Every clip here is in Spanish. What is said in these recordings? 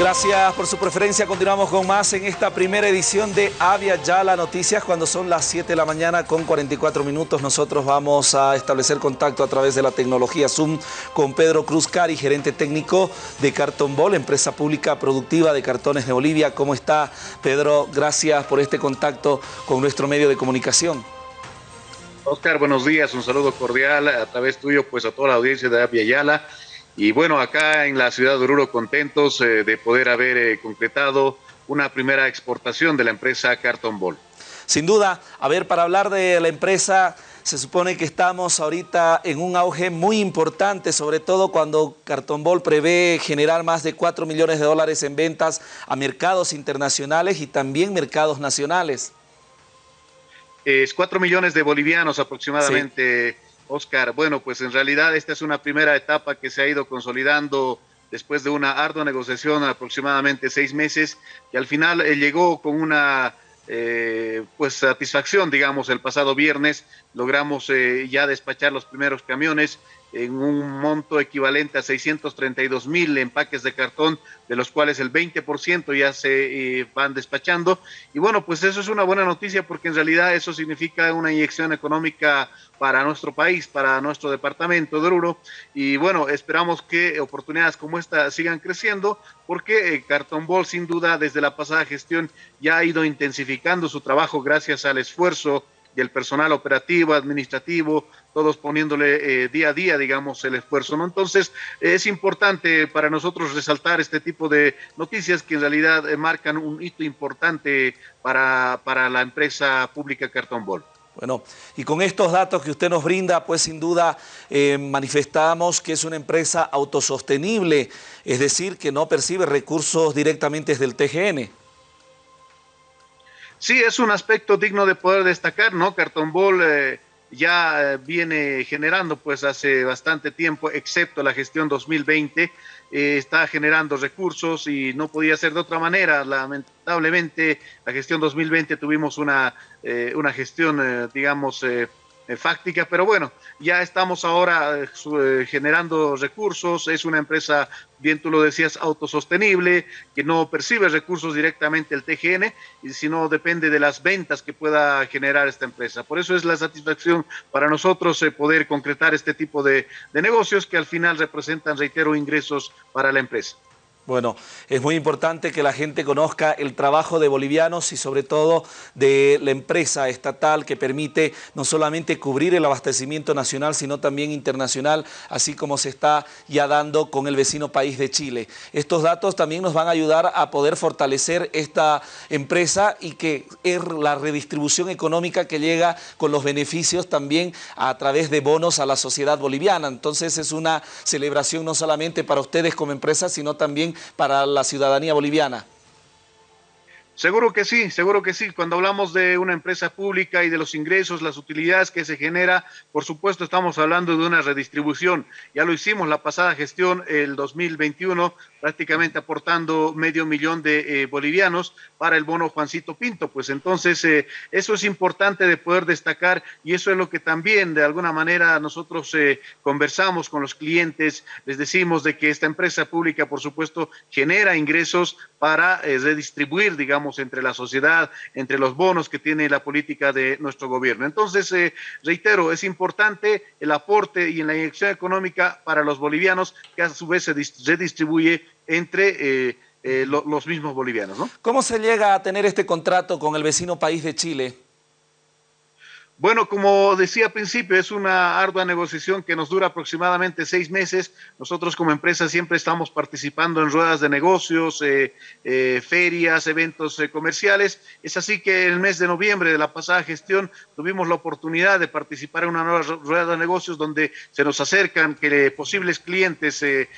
Gracias por su preferencia. Continuamos con más en esta primera edición de Avia Yala Noticias. Cuando son las 7 de la mañana con 44 minutos, nosotros vamos a establecer contacto a través de la tecnología Zoom con Pedro Cruz Cari, gerente técnico de Carton Ball, empresa pública productiva de cartones de Bolivia. ¿Cómo está, Pedro? Gracias por este contacto con nuestro medio de comunicación. Oscar, buenos días. Un saludo cordial a través tuyo, pues a toda la audiencia de Avia Yala. Y bueno, acá en la ciudad de Oruro contentos eh, de poder haber eh, concretado una primera exportación de la empresa Carton Ball. Sin duda, a ver, para hablar de la empresa, se supone que estamos ahorita en un auge muy importante, sobre todo cuando Carton Ball prevé generar más de 4 millones de dólares en ventas a mercados internacionales y también mercados nacionales. Es 4 millones de bolivianos aproximadamente. Oscar, bueno, pues en realidad esta es una primera etapa que se ha ido consolidando después de una ardua negociación aproximadamente seis meses y al final eh, llegó con una eh, pues satisfacción, digamos, el pasado viernes. Logramos eh, ya despachar los primeros camiones en un monto equivalente a 632 mil empaques de cartón, de los cuales el 20% ya se eh, van despachando. Y bueno, pues eso es una buena noticia porque en realidad eso significa una inyección económica para nuestro país, para nuestro departamento de Oruro. Y bueno, esperamos que oportunidades como esta sigan creciendo porque eh, Cartón Ball sin duda desde la pasada gestión ya ha ido intensificando su trabajo gracias al esfuerzo del personal operativo, administrativo, todos poniéndole eh, día a día, digamos, el esfuerzo, ¿no? Entonces, es importante para nosotros resaltar este tipo de noticias que en realidad eh, marcan un hito importante para, para la empresa pública Cartón Ball. Bueno, y con estos datos que usted nos brinda, pues sin duda eh, manifestamos que es una empresa autosostenible, es decir, que no percibe recursos directamente del TGN. Sí, es un aspecto digno de poder destacar, ¿no? Cartón Ball ya eh, viene generando pues hace bastante tiempo, excepto la gestión 2020, eh, está generando recursos y no podía ser de otra manera. Lamentablemente, la gestión 2020 tuvimos una, eh, una gestión, digamos, eh, fáctica, pero bueno, ya estamos ahora eh, eh, generando recursos, es una empresa, bien tú lo decías, autosostenible, que no percibe recursos directamente el TGN, sino depende de las ventas que pueda generar esta empresa. Por eso es la satisfacción para nosotros poder concretar este tipo de negocios que al final representan, reitero, ingresos para la empresa. Bueno, es muy importante que la gente conozca el trabajo de bolivianos y sobre todo de la empresa estatal que permite no solamente cubrir el abastecimiento nacional, sino también internacional, así como se está ya dando con el vecino país de Chile. Estos datos también nos van a ayudar a poder fortalecer esta empresa y que es la redistribución económica que llega con los beneficios también a través de bonos a la sociedad boliviana. Entonces es una celebración no solamente para ustedes como empresa, sino también para la ciudadanía boliviana. Seguro que sí, seguro que sí. Cuando hablamos de una empresa pública y de los ingresos, las utilidades que se genera, por supuesto estamos hablando de una redistribución. Ya lo hicimos la pasada gestión, el 2021, prácticamente aportando medio millón de eh, bolivianos para el bono Juancito Pinto. Pues entonces eh, eso es importante de poder destacar y eso es lo que también de alguna manera nosotros eh, conversamos con los clientes, les decimos de que esta empresa pública, por supuesto, genera ingresos para redistribuir, digamos, entre la sociedad, entre los bonos que tiene la política de nuestro gobierno. Entonces, eh, reitero, es importante el aporte y la inyección económica para los bolivianos que a su vez se redistribuye entre... Eh, eh, los mismos bolivianos. ¿no? ¿Cómo se llega a tener este contrato con el vecino país de Chile? Bueno, como decía al principio, es una ardua negociación que nos dura aproximadamente seis meses. Nosotros como empresa siempre estamos participando en ruedas de negocios, eh, eh, ferias, eventos eh, comerciales. Es así que el mes de noviembre de la pasada gestión tuvimos la oportunidad de participar en una nueva rueda de negocios donde se nos acercan que posibles clientes de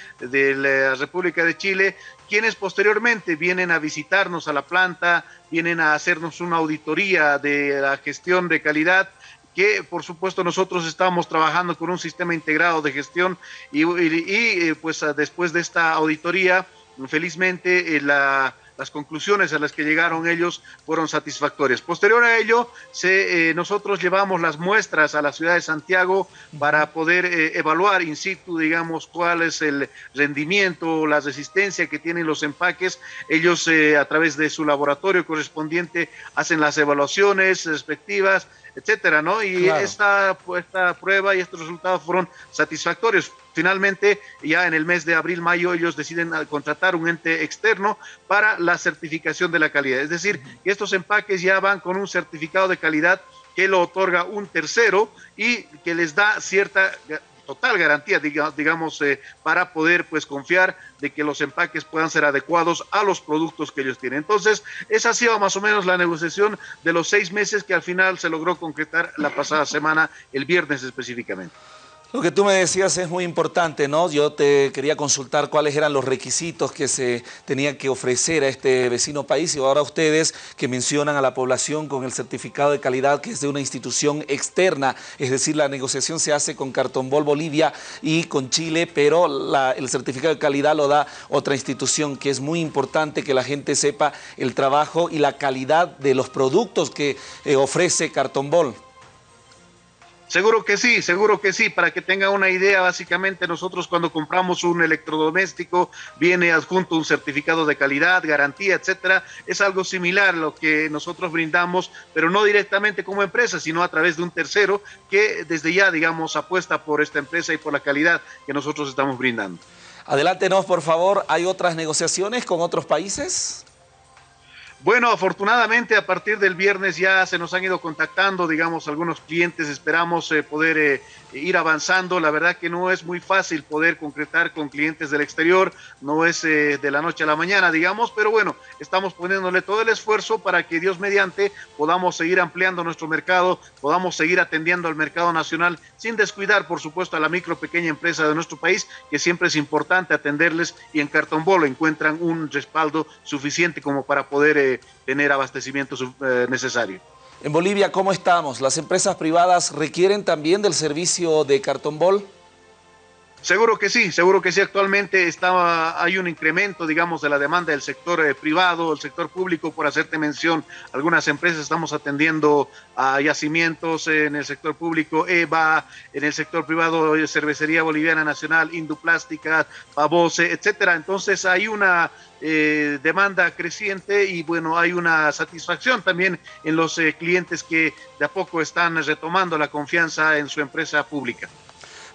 la República de Chile quienes posteriormente vienen a visitarnos a la planta, vienen a hacernos una auditoría de la gestión de calidad que por supuesto nosotros estamos trabajando con un sistema integrado de gestión y, eh, pues después de esta auditoría, felizmente eh, la, las conclusiones a las que llegaron ellos fueron satisfactorias. Posterior a ello, se, eh, nosotros llevamos las muestras a la ciudad de Santiago para poder eh, evaluar in situ, digamos, cuál es el rendimiento, la resistencia que tienen los empaques. Ellos, eh, a través de su laboratorio correspondiente, hacen las evaluaciones respectivas etcétera, ¿no? Y esta, esta prueba y estos resultados fueron satisfactorios. Finalmente, ya en el mes de abril, mayo, ellos deciden contratar un ente externo para la certificación de la calidad. Es decir, que estos empaques ya van con un certificado de calidad que lo otorga un tercero y que les da cierta total garantía, digamos, eh, para poder pues confiar de que los empaques puedan ser adecuados a los productos que ellos tienen. Entonces, esa ha sido más o menos la negociación de los seis meses que al final se logró concretar la pasada semana, el viernes específicamente. Lo que tú me decías es muy importante, ¿no? Yo te quería consultar cuáles eran los requisitos que se tenían que ofrecer a este vecino país y ahora ustedes que mencionan a la población con el certificado de calidad que es de una institución externa, es decir, la negociación se hace con Cartonbol Bolivia y con Chile, pero el certificado de calidad lo da otra institución que es muy importante que la gente sepa el trabajo y la calidad de los productos que eh, ofrece Cartonbol. Seguro que sí, seguro que sí. Para que tenga una idea, básicamente nosotros cuando compramos un electrodoméstico viene adjunto un certificado de calidad, garantía, etcétera. Es algo similar a lo que nosotros brindamos, pero no directamente como empresa, sino a través de un tercero que desde ya, digamos, apuesta por esta empresa y por la calidad que nosotros estamos brindando. Adelántenos, por favor. ¿Hay otras negociaciones con otros países? Bueno, afortunadamente a partir del viernes ya se nos han ido contactando, digamos, algunos clientes, esperamos eh, poder eh, ir avanzando. La verdad que no es muy fácil poder concretar con clientes del exterior, no es eh, de la noche a la mañana, digamos, pero bueno, estamos poniéndole todo el esfuerzo para que Dios mediante podamos seguir ampliando nuestro mercado, podamos seguir atendiendo al mercado nacional sin descuidar, por supuesto, a la micro pequeña empresa de nuestro país, que siempre es importante atenderles y en Cartón Bolo encuentran un respaldo suficiente como para poder tener abastecimiento eh, necesario. En Bolivia, ¿cómo estamos? ¿Las empresas privadas requieren también del servicio de cartón bol? Seguro que sí, seguro que sí. Actualmente está, hay un incremento, digamos, de la demanda del sector eh, privado, el sector público, por hacerte mención. Algunas empresas estamos atendiendo a yacimientos en el sector público, EVA, en el sector privado, eh, Cervecería Boliviana Nacional, Induplástica, Pavose, etcétera. Entonces hay una eh, demanda creciente y bueno, hay una satisfacción también en los clientes que de a poco están retomando la confianza en su empresa pública.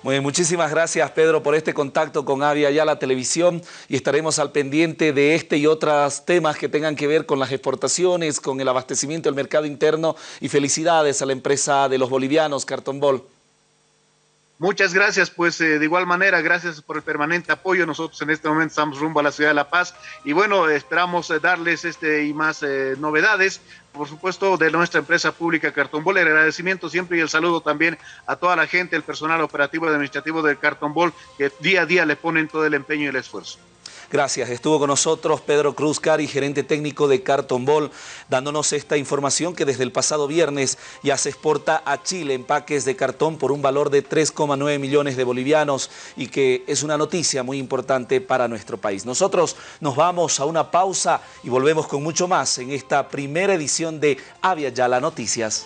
Muy muchísimas gracias Pedro por este contacto con Avia ya la televisión y estaremos al pendiente de este y otros temas que tengan que ver con las exportaciones, con el abastecimiento del mercado interno y felicidades a la empresa de los bolivianos Carton Ball. Muchas gracias, pues eh, de igual manera, gracias por el permanente apoyo. Nosotros en este momento estamos rumbo a la ciudad de La Paz y bueno, esperamos eh, darles este y más eh, novedades, por supuesto, de nuestra empresa pública Cartón Bol. El agradecimiento siempre y el saludo también a toda la gente, el personal operativo y administrativo del Cartón Bol, que día a día le ponen todo el empeño y el esfuerzo. Gracias. Estuvo con nosotros Pedro Cruz Cari, gerente técnico de Carton Ball, dándonos esta información que desde el pasado viernes ya se exporta a Chile empaques de cartón por un valor de 3,9 millones de bolivianos y que es una noticia muy importante para nuestro país. Nosotros nos vamos a una pausa y volvemos con mucho más en esta primera edición de Avia Yala Noticias.